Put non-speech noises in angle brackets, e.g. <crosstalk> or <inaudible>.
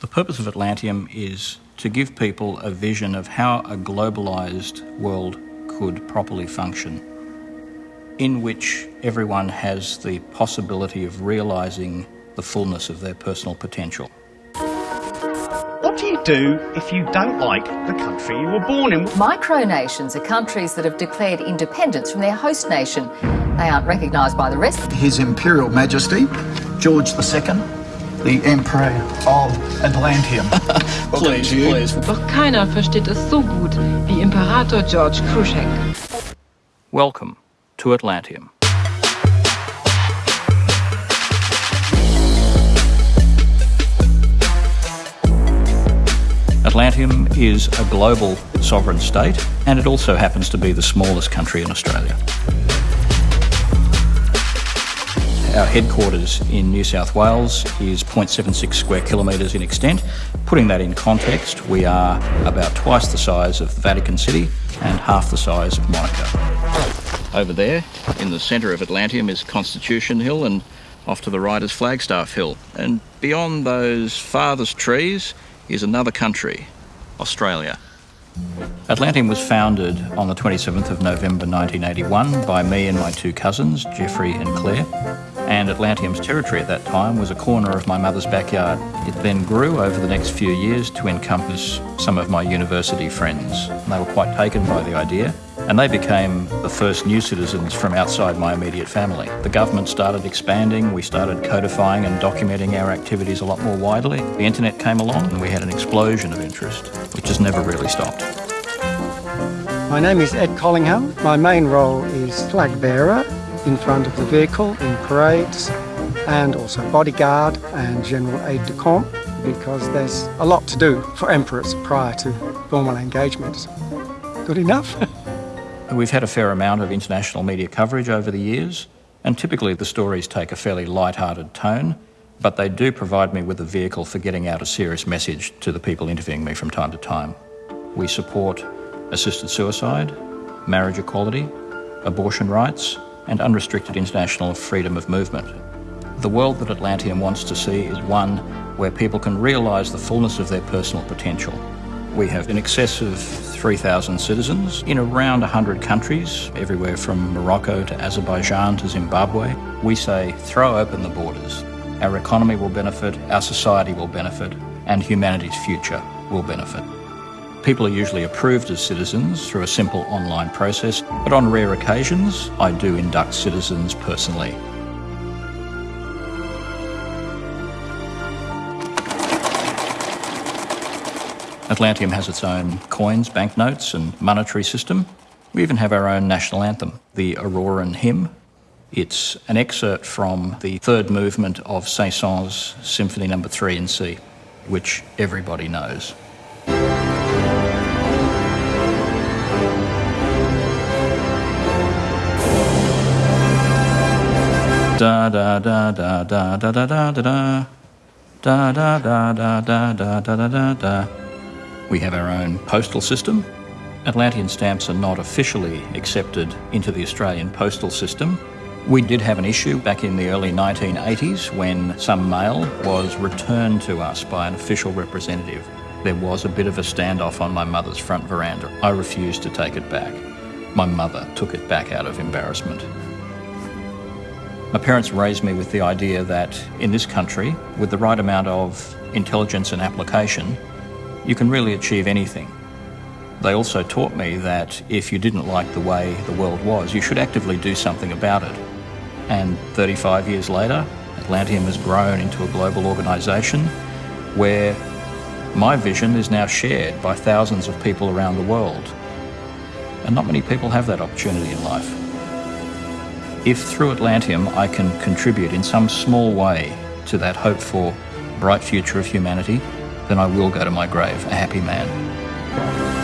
The purpose of Atlantium is to give people a vision of how a globalised world could properly function, in which everyone has the possibility of realising the fullness of their personal potential. What do you do if you don't like the country you were born in? Micronations are countries that have declared independence from their host nation. They aren't recognised by the rest. His Imperial Majesty, George II, the Emperor of Atlantium. please, please. Doch keiner versteht es so gut wie Imperator George Kruschek. Welcome to Atlantium. Atlantium is a global sovereign state and it also happens to be the smallest country in Australia. Our headquarters in New South Wales is 0.76 square kilometres in extent. Putting that in context, we are about twice the size of Vatican City and half the size of Monaco. Over there, in the centre of Atlantium, is Constitution Hill, and off to the right is Flagstaff Hill. And beyond those farthest trees is another country, Australia. Atlantium was founded on the 27th of November 1981 by me and my two cousins, Jeffrey and Claire. And Atlantium's territory at that time was a corner of my mother's backyard. It then grew over the next few years to encompass some of my university friends. They were quite taken by the idea and they became the first new citizens from outside my immediate family. The government started expanding, we started codifying and documenting our activities a lot more widely. The internet came along and we had an explosion of interest, which has never really stopped. My name is Ed Collingham. My main role is flag bearer in front of the vehicle in parades and also bodyguard and general aide de camp because there's a lot to do for emperors prior to formal engagements. Good enough? <laughs> We've had a fair amount of international media coverage over the years, and typically the stories take a fairly light-hearted tone, but they do provide me with a vehicle for getting out a serious message to the people interviewing me from time to time. We support assisted suicide, marriage equality, abortion rights, and unrestricted international freedom of movement. The world that Atlantium wants to see is one where people can realise the fullness of their personal potential we have in excess of 3,000 citizens in around 100 countries, everywhere from Morocco to Azerbaijan to Zimbabwe. We say throw open the borders. Our economy will benefit, our society will benefit, and humanity's future will benefit. People are usually approved as citizens through a simple online process, but on rare occasions, I do induct citizens personally Atlantium has its own coins, banknotes, and monetary system. We even have our own national anthem, the Auroran Hymn. It's an excerpt from the third movement of Saint-Saëns Symphony No. 3 in C, which everybody knows. Da da da da da da da da da da da da da da da da da da da we have our own postal system. Atlantean stamps are not officially accepted into the Australian postal system. We did have an issue back in the early 1980s when some mail was returned to us by an official representative. There was a bit of a standoff on my mother's front veranda. I refused to take it back. My mother took it back out of embarrassment. My parents raised me with the idea that in this country, with the right amount of intelligence and application, you can really achieve anything. They also taught me that if you didn't like the way the world was, you should actively do something about it. And 35 years later, Atlantium has grown into a global organisation where my vision is now shared by thousands of people around the world. And not many people have that opportunity in life. If through Atlantium I can contribute in some small way to that hope for bright future of humanity, then I will go to my grave a happy man.